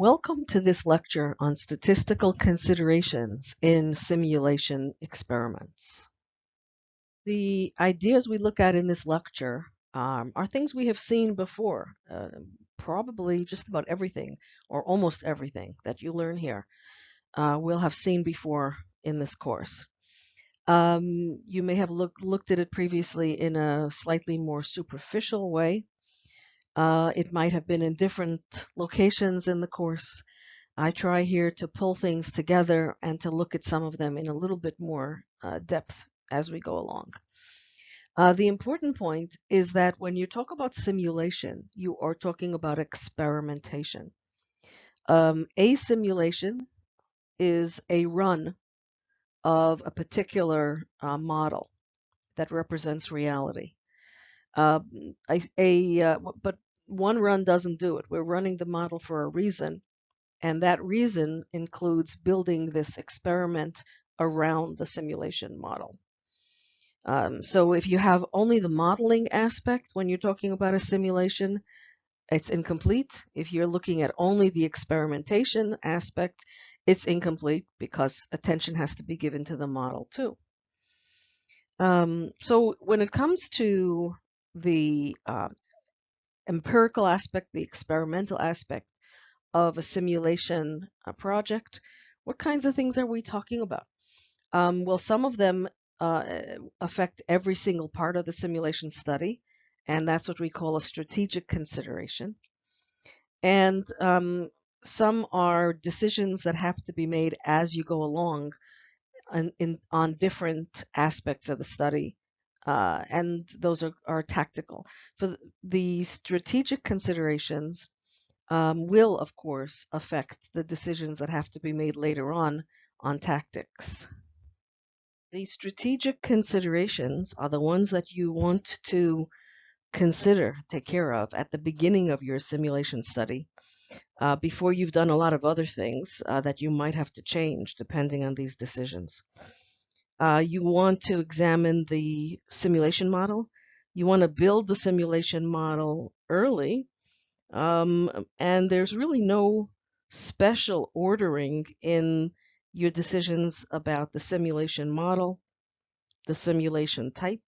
Welcome to this lecture on statistical considerations in simulation experiments. The ideas we look at in this lecture um, are things we have seen before. Uh, probably just about everything or almost everything that you learn here uh, we'll have seen before in this course. Um, you may have look, looked at it previously in a slightly more superficial way uh, it might have been in different locations in the course. I try here to pull things together and to look at some of them in a little bit more uh, depth as we go along. Uh, the important point is that when you talk about simulation, you are talking about experimentation. Um, a simulation is a run of a particular uh, model that represents reality. Uh, a, a uh, but one run doesn't do it. We're running the model for a reason, and that reason includes building this experiment around the simulation model. Um, so if you have only the modeling aspect when you're talking about a simulation, it's incomplete. If you're looking at only the experimentation aspect, it's incomplete because attention has to be given to the model too. Um, so when it comes to the uh, empirical aspect, the experimental aspect of a simulation uh, project, what kinds of things are we talking about? Um, well, some of them uh, affect every single part of the simulation study, and that's what we call a strategic consideration. And um, some are decisions that have to be made as you go along in, in, on different aspects of the study uh, and those are, are tactical. For the strategic considerations um, will, of course, affect the decisions that have to be made later on on tactics. The strategic considerations are the ones that you want to consider, take care of at the beginning of your simulation study uh, before you've done a lot of other things uh, that you might have to change depending on these decisions. Uh, you want to examine the simulation model. You want to build the simulation model early. Um, and there's really no special ordering in your decisions about the simulation model, the simulation type,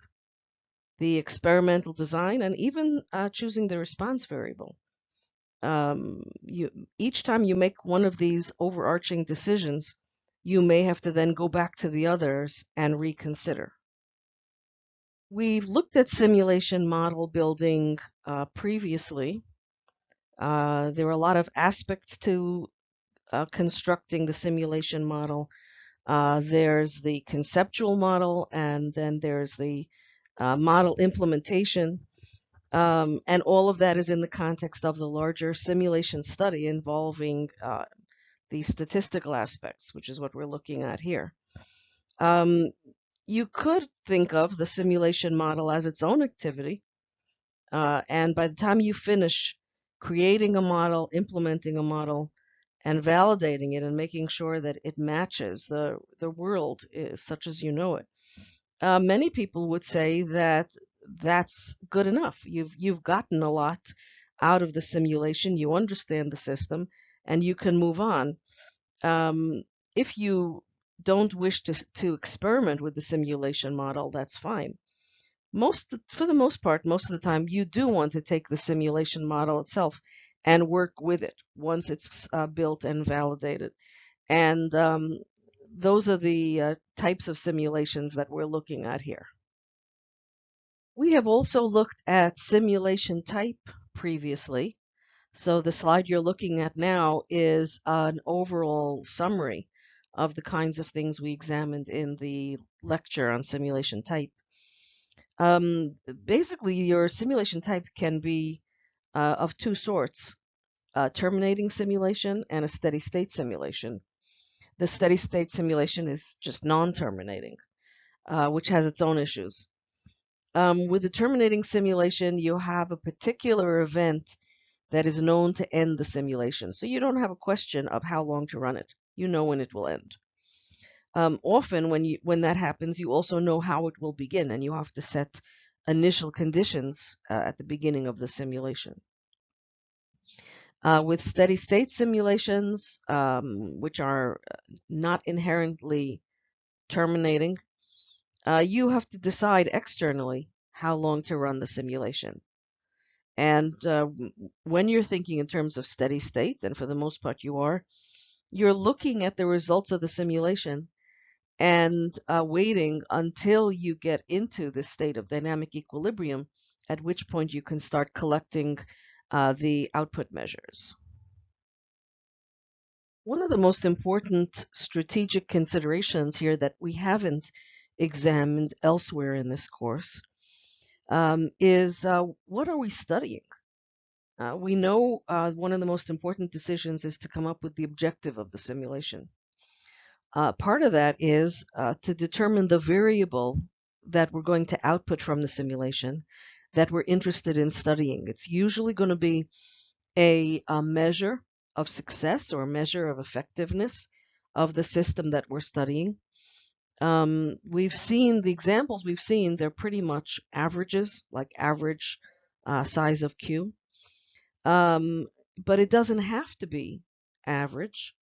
the experimental design, and even uh, choosing the response variable. Um, you, each time you make one of these overarching decisions, you may have to then go back to the others and reconsider. We've looked at simulation model building uh, previously. Uh, there are a lot of aspects to uh, constructing the simulation model. Uh, there's the conceptual model, and then there's the uh, model implementation. Um, and all of that is in the context of the larger simulation study involving uh, the statistical aspects, which is what we're looking at here. Um, you could think of the simulation model as its own activity. Uh, and by the time you finish creating a model, implementing a model, and validating it and making sure that it matches the, the world is, such as you know it, uh, many people would say that that's good enough. You've, you've gotten a lot out of the simulation, you understand the system, and you can move on. Um, if you don't wish to, to experiment with the simulation model, that's fine. Most, for the most part, most of the time, you do want to take the simulation model itself and work with it once it's uh, built and validated. And um, those are the uh, types of simulations that we're looking at here. We have also looked at simulation type previously. So the slide you're looking at now is an overall summary of the kinds of things we examined in the lecture on simulation type. Um, basically, your simulation type can be uh, of two sorts, a terminating simulation and a steady state simulation. The steady state simulation is just non-terminating, uh, which has its own issues. Um, with the terminating simulation, you have a particular event that is known to end the simulation. So you don't have a question of how long to run it. You know when it will end. Um, often when you when that happens, you also know how it will begin, and you have to set initial conditions uh, at the beginning of the simulation. Uh, with steady state simulations, um, which are not inherently terminating, uh, you have to decide externally how long to run the simulation. And uh, when you're thinking in terms of steady state, and for the most part you are, you're looking at the results of the simulation and uh, waiting until you get into this state of dynamic equilibrium, at which point you can start collecting uh, the output measures. One of the most important strategic considerations here that we haven't examined elsewhere in this course um, is uh, what are we studying? Uh, we know uh, one of the most important decisions is to come up with the objective of the simulation. Uh, part of that is uh, to determine the variable that we're going to output from the simulation that we're interested in studying. It's usually going to be a, a measure of success or a measure of effectiveness of the system that we're studying. Um, we've seen the examples we've seen, they're pretty much averages, like average uh, size of queue. Um, but it doesn't have to be average.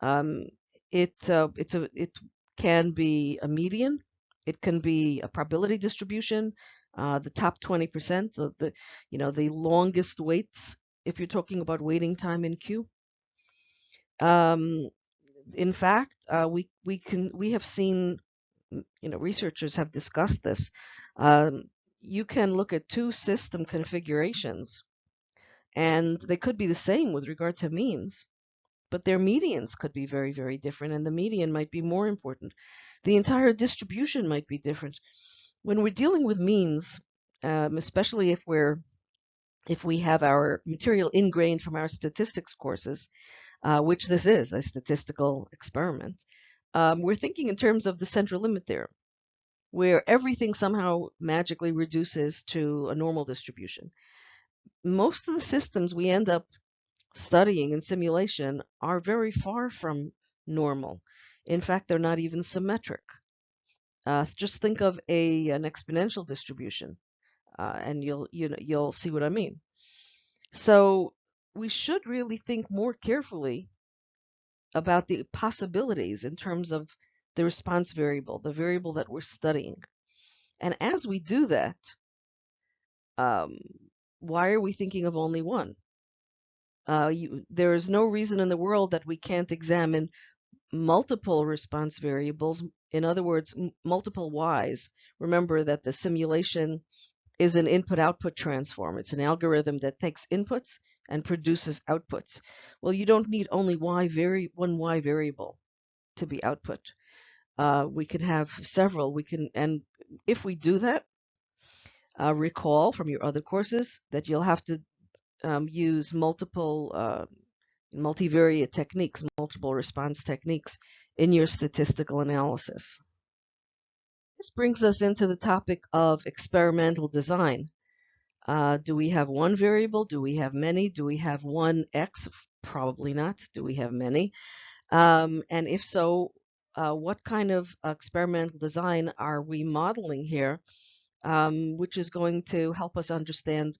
Um, it uh, it's a it can be a median. It can be a probability distribution. Uh, the top 20% of the you know the longest waits if you're talking about waiting time in queue. Um, in fact, uh, we we can we have seen you know researchers have discussed this. Um, you can look at two system configurations, and they could be the same with regard to means but their medians could be very, very different, and the median might be more important. The entire distribution might be different. When we're dealing with means, um, especially if we're if we have our material ingrained from our statistics courses, uh, which this is a statistical experiment, um, we're thinking in terms of the central limit theorem, where everything somehow magically reduces to a normal distribution. Most of the systems we end up studying in simulation are very far from normal. In fact, they're not even symmetric. Uh, just think of a an exponential distribution, uh, and you'll you know you'll see what I mean. So we should really think more carefully about the possibilities in terms of the response variable, the variable that we're studying. And as we do that, um, why are we thinking of only one? Uh, you, there is no reason in the world that we can't examine multiple response variables. In other words, multiple y's. Remember that the simulation is an input-output transform. It's an algorithm that takes inputs and produces outputs. Well, you don't need only y vari one y variable to be output. Uh, we can have several. We can, and if we do that, uh, recall from your other courses that you'll have to um, use multiple uh, multivariate techniques, multiple response techniques in your statistical analysis. This brings us into the topic of experimental design. Uh, do we have one variable? Do we have many? Do we have one X? Probably not. Do we have many? Um, and if so, uh, what kind of experimental design are we modeling here, um, which is going to help us understand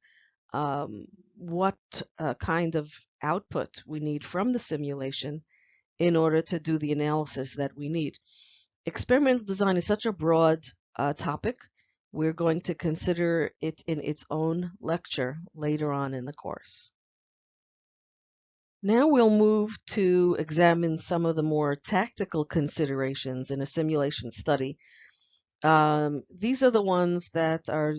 um, what uh, kind of output we need from the simulation in order to do the analysis that we need. Experimental design is such a broad uh, topic. We're going to consider it in its own lecture later on in the course. Now we'll move to examine some of the more tactical considerations in a simulation study. Um, these are the ones that are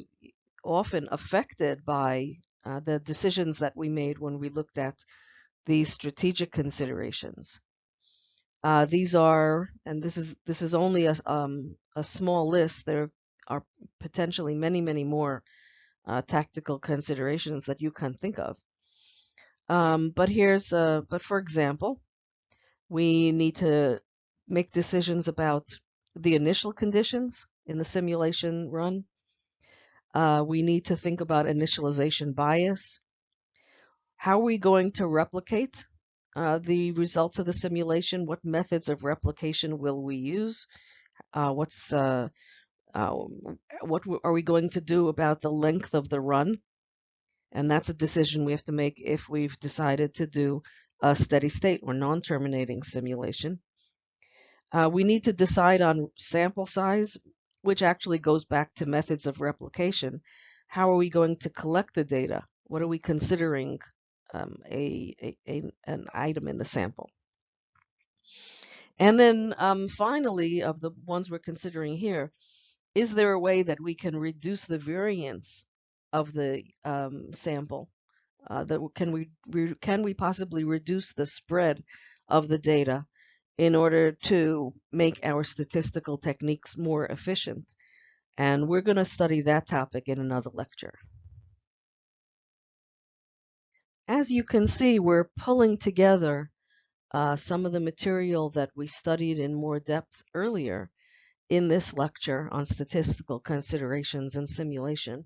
often affected by uh, the decisions that we made when we looked at these strategic considerations. Uh, these are, and this is this is only a um, a small list. There are potentially many, many more uh, tactical considerations that you can think of. Um, but here's, uh, but for example, we need to make decisions about the initial conditions in the simulation run. Uh, we need to think about initialization bias. How are we going to replicate uh, the results of the simulation? What methods of replication will we use? Uh, what's uh, uh, what are we going to do about the length of the run? And that's a decision we have to make if we've decided to do a steady state or non-terminating simulation. Uh, we need to decide on sample size, which actually goes back to methods of replication. How are we going to collect the data? What are we considering um, a, a, a, an item in the sample? And then um, finally, of the ones we're considering here, is there a way that we can reduce the variance of the um, sample? Uh, that can we can we possibly reduce the spread of the data in order to make our statistical techniques more efficient? And we're going to study that topic in another lecture. As you can see, we're pulling together uh, some of the material that we studied in more depth earlier in this lecture on statistical considerations and simulation.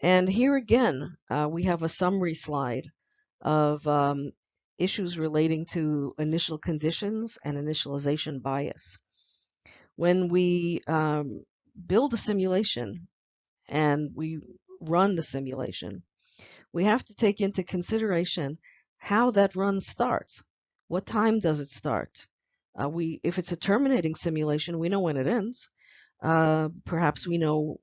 And here again, uh, we have a summary slide of um, issues relating to initial conditions and initialization bias. When we um, build a simulation and we run the simulation, we have to take into consideration how that run starts. What time does it start? Uh, we, if it's a terminating simulation, we know when it ends. Uh, perhaps we know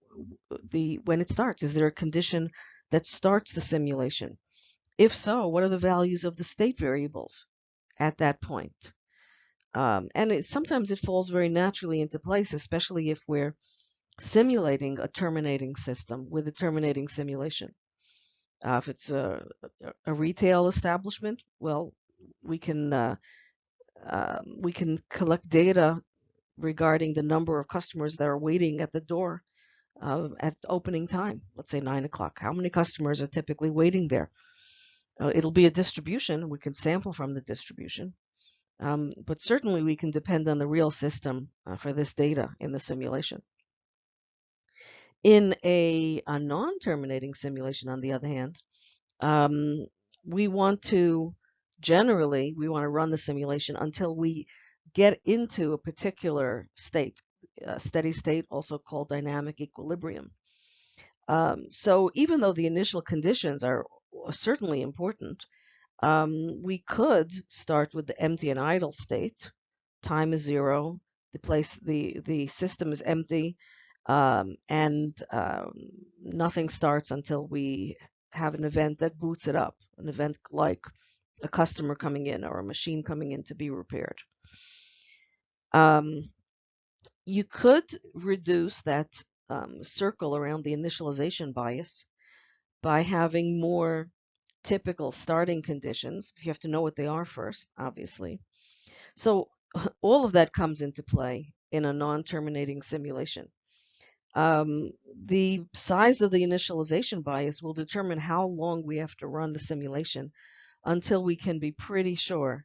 the when it starts. Is there a condition that starts the simulation? If so, what are the values of the state variables at that point? Um, and it, sometimes it falls very naturally into place, especially if we're simulating a terminating system with a terminating simulation. Uh, if it's a, a, retail establishment, well, we can uh, uh, we can collect data regarding the number of customers that are waiting at the door uh, at opening time. Let's say nine o'clock. How many customers are typically waiting there? Uh, it'll be a distribution. We can sample from the distribution. Um, but certainly we can depend on the real system uh, for this data in the simulation. In a, a non-terminating simulation, on the other hand, um, we want to generally we want to run the simulation until we get into a particular state, a steady state, also called dynamic equilibrium. Um, so even though the initial conditions are certainly important, um, we could start with the empty and idle state. Time is zero. The place, the the system is empty, um, and um, nothing starts until we have an event that boots it up. An event like a customer coming in or a machine coming in to be repaired. Um, you could reduce that um, circle around the initialization bias by having more typical starting conditions. You have to know what they are first, obviously. So all of that comes into play in a non-terminating simulation. Um, the size of the initialization bias will determine how long we have to run the simulation until we can be pretty sure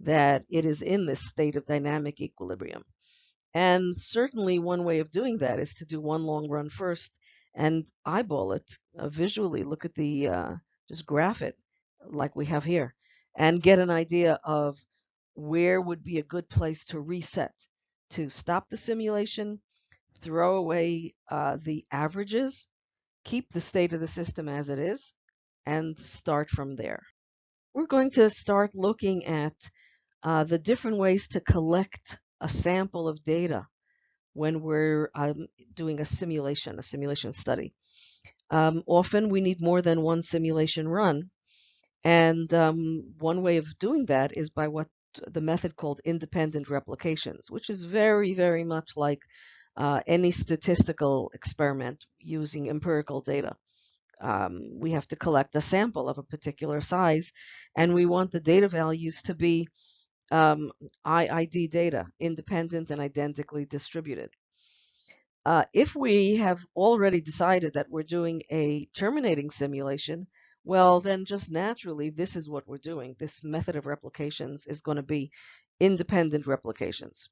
that it is in this state of dynamic equilibrium. And certainly one way of doing that is to do one long run first and eyeball it uh, visually, look at the, uh, just graph it like we have here, and get an idea of where would be a good place to reset, to stop the simulation, throw away uh, the averages, keep the state of the system as it is, and start from there we're going to start looking at uh, the different ways to collect a sample of data when we're um, doing a simulation, a simulation study. Um, often we need more than one simulation run. And um, one way of doing that is by what the method called independent replications, which is very, very much like uh, any statistical experiment using empirical data um, we have to collect a sample of a particular size, and we want the data values to be um, IID data, independent and identically distributed. Uh, if we have already decided that we're doing a terminating simulation, well, then just naturally, this is what we're doing. This method of replications is going to be independent replications.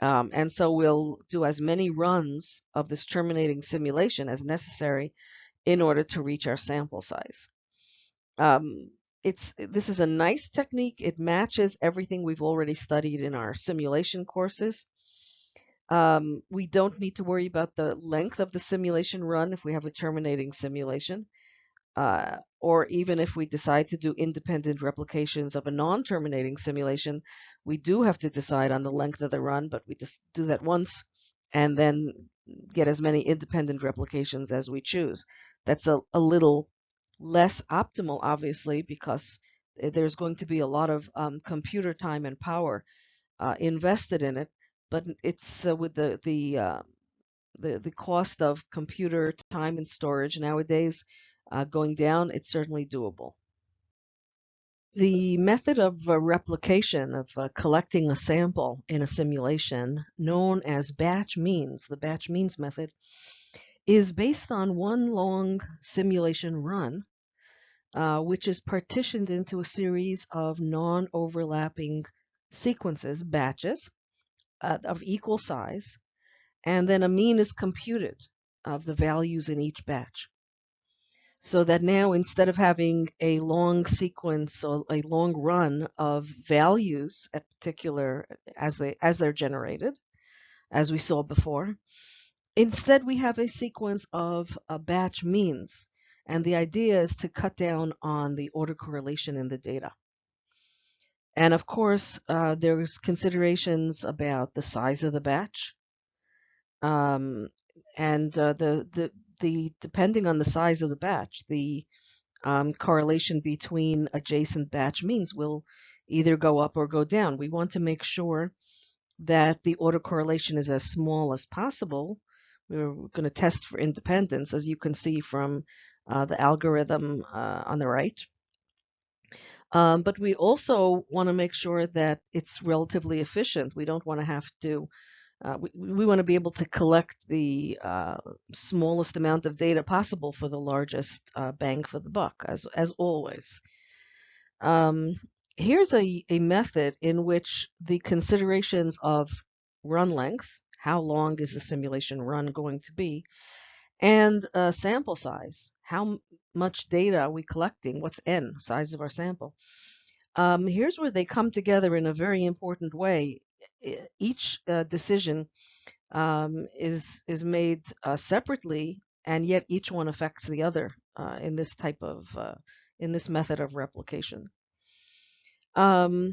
Um, and so we'll do as many runs of this terminating simulation as necessary in order to reach our sample size. Um, it's this is a nice technique. It matches everything we've already studied in our simulation courses. Um, we don't need to worry about the length of the simulation run if we have a terminating simulation. uh, or even if we decide to do independent replications of a non-terminating simulation, we do have to decide on the length of the run, but we just do that once and then get as many independent replications as we choose. That's a, a little less optimal, obviously, because there's going to be a lot of um, computer time and power uh, invested in it, but it's uh, with the the, uh, the the cost of computer time and storage nowadays uh, going down, it's certainly doable. The method of uh, replication of uh, collecting a sample in a simulation, known as batch means, the batch means method, is based on one long simulation run, uh, which is partitioned into a series of non-overlapping sequences, batches, uh, of equal size, and then a mean is computed of the values in each batch so that now instead of having a long sequence or a long run of values at particular as they as they're generated as we saw before instead we have a sequence of a batch means. And the idea is to cut down on the autocorrelation in the data. And of course uh, there's considerations about the size of the batch um, and uh, the the the depending on the size of the batch, the um, correlation between adjacent batch means will either go up or go down. We want to make sure that the autocorrelation is as small as possible. We're going to test for independence, as you can see from uh, the algorithm uh, on the right. Um, but we also want to make sure that it's relatively efficient. We don't want to have to uh, we, we want to be able to collect the uh, smallest amount of data possible for the largest uh, bang for the buck, as, as always. Um, here's a, a method in which the considerations of run length, how long is the simulation run going to be, and uh, sample size, how much data are we collecting, what's n, size of our sample. Um, here's where they come together in a very important way each uh, decision um, is is made uh, separately, and yet each one affects the other uh, in this type of uh, in this method of replication. Um,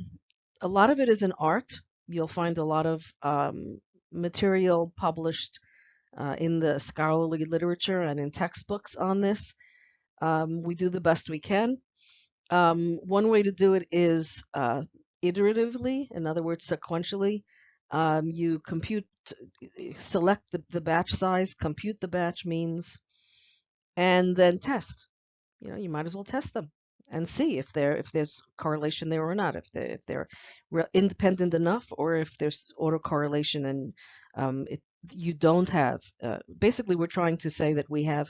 a lot of it is an art. You'll find a lot of um, material published uh, in the scholarly literature and in textbooks on this. Um, we do the best we can. Um, one way to do it is uh, iteratively, in other words, sequentially. Um, you compute, select the, the batch size, compute the batch means, and then test. You know, you might as well test them and see if there if there's correlation there or not, if they if they're independent enough, or if there's autocorrelation and um, it, you don't have. Uh, basically, we're trying to say that we have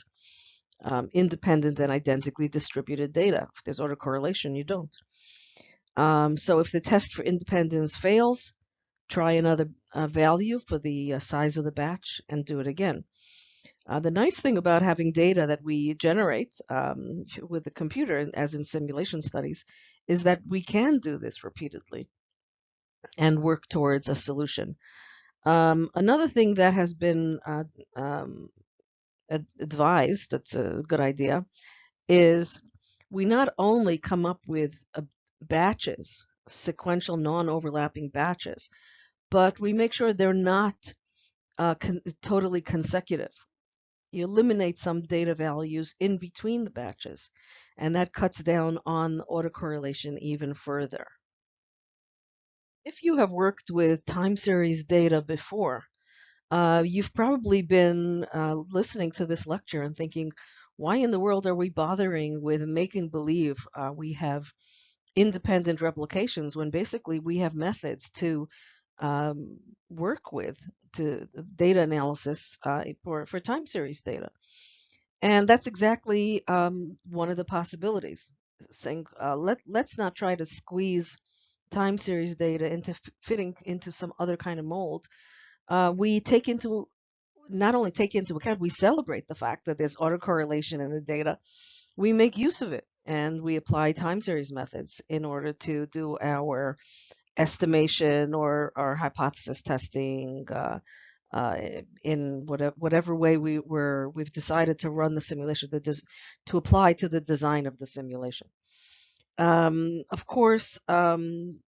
um, independent and identically distributed data. If there's autocorrelation, you don't. Um, so if the test for independence fails, try another uh, value for the uh, size of the batch and do it again. Uh, the nice thing about having data that we generate um, with the computer, as in simulation studies, is that we can do this repeatedly and work towards a solution. Um, another thing that has been uh, um, advised, that's a good idea, is we not only come up with a batches, sequential non-overlapping batches, but we make sure they're not uh, con totally consecutive. You eliminate some data values in between the batches, and that cuts down on autocorrelation even further. If you have worked with time series data before, uh, you've probably been uh, listening to this lecture and thinking, why in the world are we bothering with making believe uh, we have independent replications when basically we have methods to um, work with to data analysis uh, for, for time series data. And that's exactly um, one of the possibilities. Saying uh, let let's not try to squeeze time series data into fitting into some other kind of mold. Uh, we take into not only take into account, we celebrate the fact that there's autocorrelation in the data. We make use of it and we apply time series methods in order to do our estimation or our hypothesis testing, uh, uh, in whatever, whatever way we were, we've decided to run the simulation, to apply to the design of the simulation. Um, of course, um,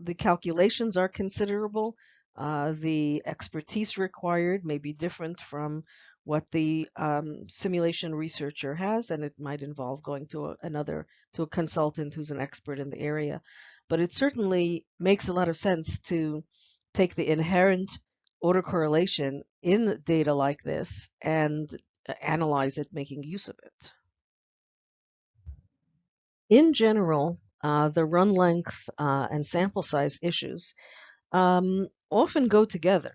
the calculations are considerable. Uh, the expertise required may be different from what the um, simulation researcher has, and it might involve going to a, another, to a consultant who's an expert in the area. But it certainly makes a lot of sense to take the inherent autocorrelation in data like this and uh, analyze it, making use of it. In general, uh, the run length uh, and sample size issues um, often go together.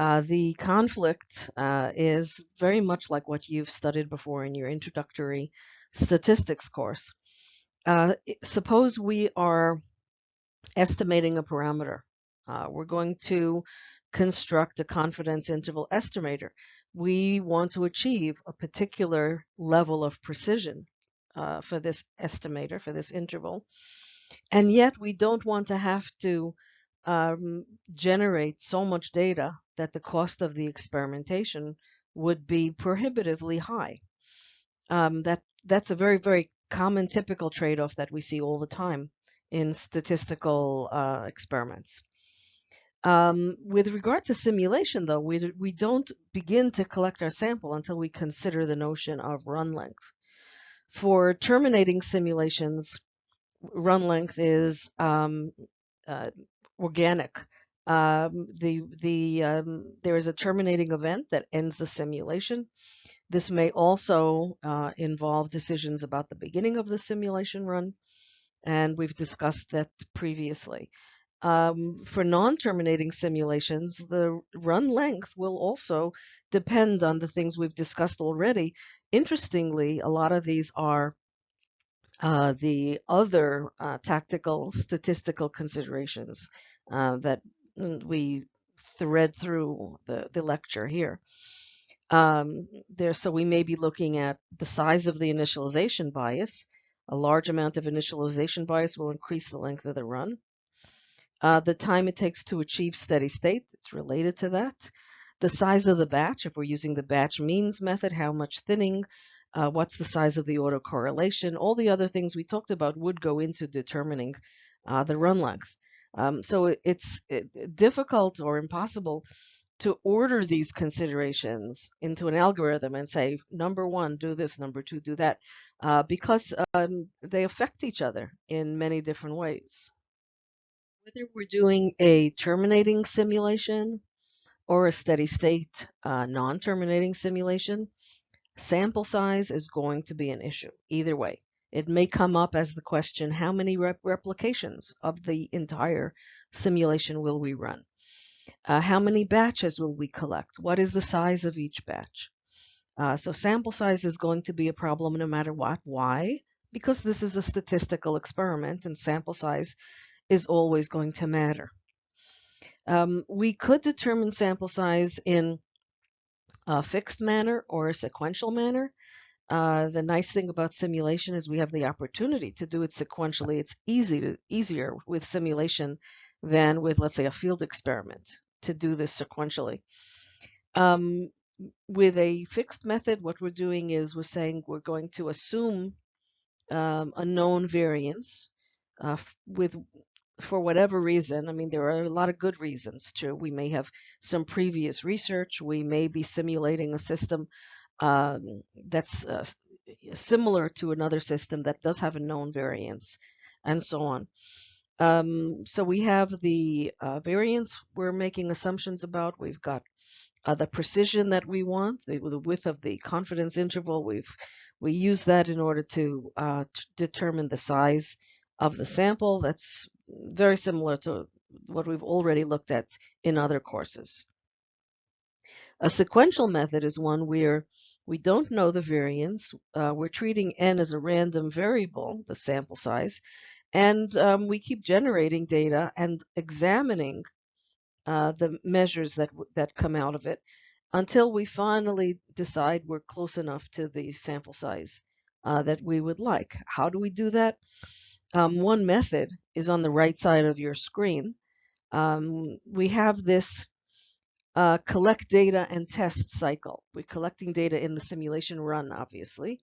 Uh, the conflict uh, is very much like what you've studied before in your introductory statistics course. Uh, suppose we are estimating a parameter. Uh, we're going to construct a confidence interval estimator. We want to achieve a particular level of precision uh, for this estimator, for this interval. And yet we don't want to have to um, generate so much data that the cost of the experimentation would be prohibitively high. Um, that That's a very, very common typical trade-off that we see all the time in statistical uh, experiments. Um, with regard to simulation, though, we, we don't begin to collect our sample until we consider the notion of run length. For terminating simulations, run length is um, uh, organic. Um, the the um, there is a terminating event that ends the simulation. This may also uh, involve decisions about the beginning of the simulation run, and we've discussed that previously. Um, for non-terminating simulations, the run length will also depend on the things we've discussed already. Interestingly, a lot of these are uh, the other uh, tactical statistical considerations uh, that we thread through the, the lecture here. Um, there, so we may be looking at the size of the initialization bias. A large amount of initialization bias will increase the length of the run. Uh, the time it takes to achieve steady state, it's related to that. The size of the batch, if we're using the batch means method, how much thinning, uh, what's the size of the autocorrelation, all the other things we talked about would go into determining uh, the run length. Um, so it, it's it, difficult or impossible to order these considerations into an algorithm and say, number one, do this, number two, do that, uh, because um, they affect each other in many different ways. Whether we're doing a terminating simulation or a steady state uh, non-terminating simulation, Sample size is going to be an issue either way. It may come up as the question, how many rep replications of the entire simulation will we run? Uh, how many batches will we collect? What is the size of each batch? Uh, so sample size is going to be a problem no matter what. Why? Because this is a statistical experiment and sample size is always going to matter. Um, we could determine sample size in a fixed manner or a sequential manner. Uh, the nice thing about simulation is we have the opportunity to do it sequentially. It's easy to, easier with simulation than with, let's say, a field experiment to do this sequentially. Um, with a fixed method, what we're doing is we're saying we're going to assume um, a known variance uh, with for whatever reason, I mean, there are a lot of good reasons too. We may have some previous research. We may be simulating a system um, that's uh, similar to another system that does have a known variance and so on. Um, so we have the uh, variance we're making assumptions about. We've got uh, the precision that we want, the, the, width of the confidence interval. We've we use that in order to, uh, to determine the size of the sample. That's very similar to what we've already looked at in other courses. A sequential method is one where we don't know the variance. Uh, we're treating n as a random variable, the sample size, and um, we keep generating data and examining uh, the measures that that come out of it until we finally decide we're close enough to the sample size uh, that we would like. How do we do that? Um, one method is on the right side of your screen. Um, we have this uh, collect data and test cycle. We're collecting data in the simulation run, obviously.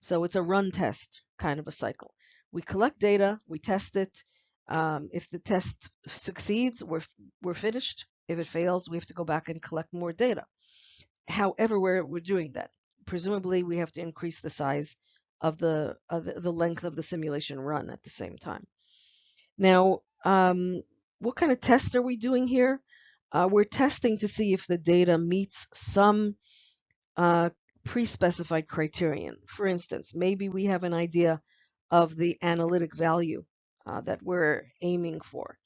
So it's a run test kind of a cycle. We collect data, we test it. Um, if the test succeeds, we're, we're finished. If it fails, we have to go back and collect more data. However, we're, we're doing that. Presumably, we have to increase the size of the, of the, length of the simulation run at the same time. Now, um, what kind of tests are we doing here? Uh, we're testing to see if the data meets some uh, pre-specified criterion. For instance, maybe we have an idea of the analytic value uh, that we're aiming for.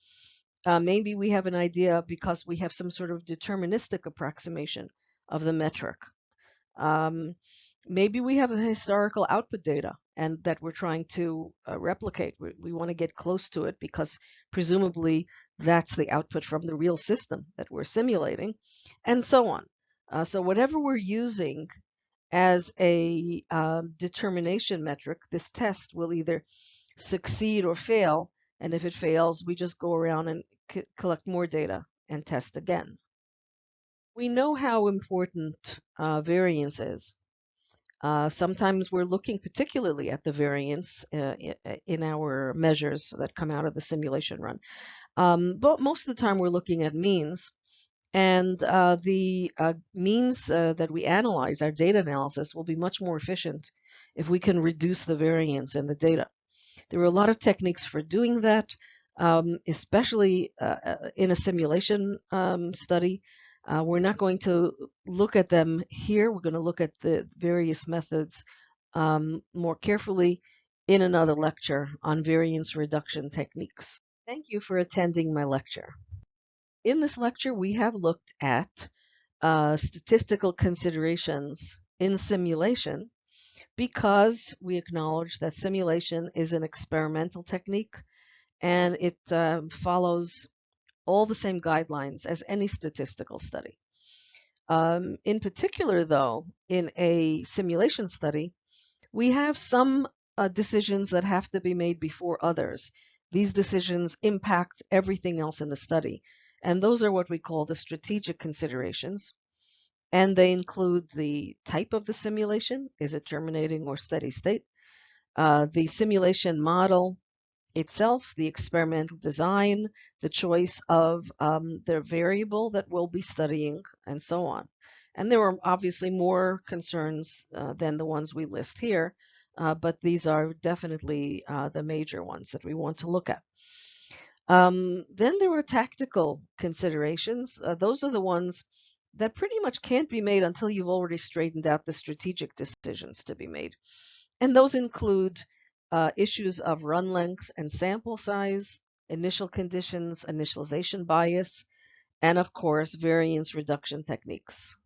Uh, maybe we have an idea because we have some sort of deterministic approximation of the metric. Um, maybe we have a historical output data and that we're trying to uh, replicate. We, we want to get close to it because presumably that's the output from the real system that we're simulating and so on. Uh, so whatever we're using as a um, determination metric, this test will either succeed or fail. And if it fails, we just go around and collect more data and test again. We know how important uh, variance is. Uh, sometimes we're looking particularly at the variance uh, in our measures that come out of the simulation run. Um, but most of the time we're looking at means. And uh, the uh, means uh, that we analyze, our data analysis, will be much more efficient if we can reduce the variance in the data. There are a lot of techniques for doing that, um, especially uh, uh, in a simulation um, study. Uh, we're not going to look at them here. We're going to look at the various methods um, more carefully in another lecture on variance reduction techniques. Thank you for attending my lecture. In this lecture, we have looked at uh, statistical considerations in simulation because we acknowledge that simulation is an experimental technique and it uh, follows all the same guidelines as any statistical study. Um, in particular, though, in a simulation study, we have some uh, decisions that have to be made before others. These decisions impact everything else in the study. And those are what we call the strategic considerations. And they include the type of the simulation. Is it terminating or steady state? Uh, the simulation model itself, the experimental design, the choice of um, the variable that we'll be studying, and so on. And there are obviously more concerns uh, than the ones we list here, uh, but these are definitely uh, the major ones that we want to look at. Um, then there were tactical considerations. Uh, those are the ones that pretty much can't be made until you've already straightened out the strategic decisions to be made. And those include uh, issues of run length and sample size, initial conditions, initialization bias, and of course, variance reduction techniques.